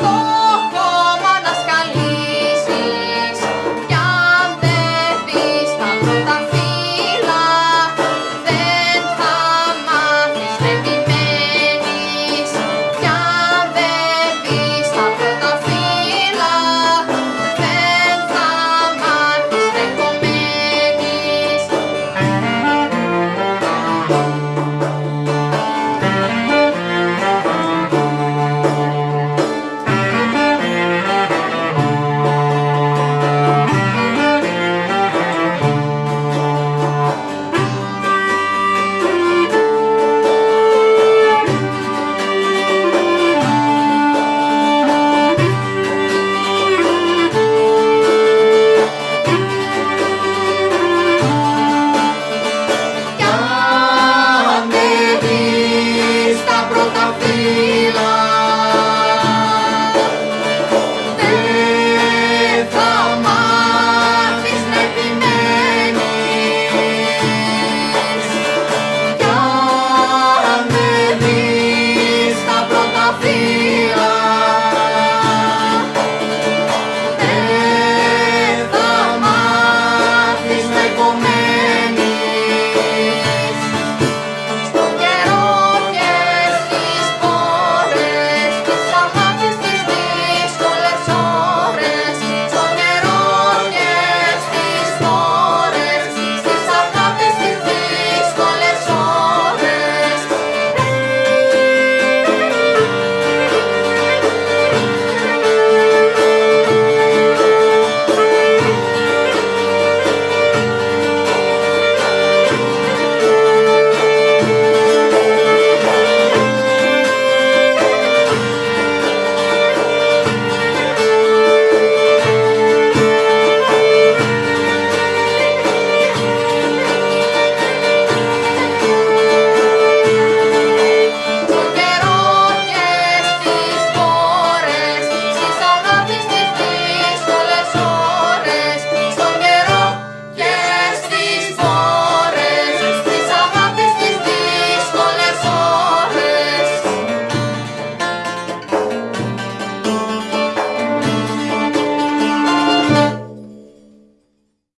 go.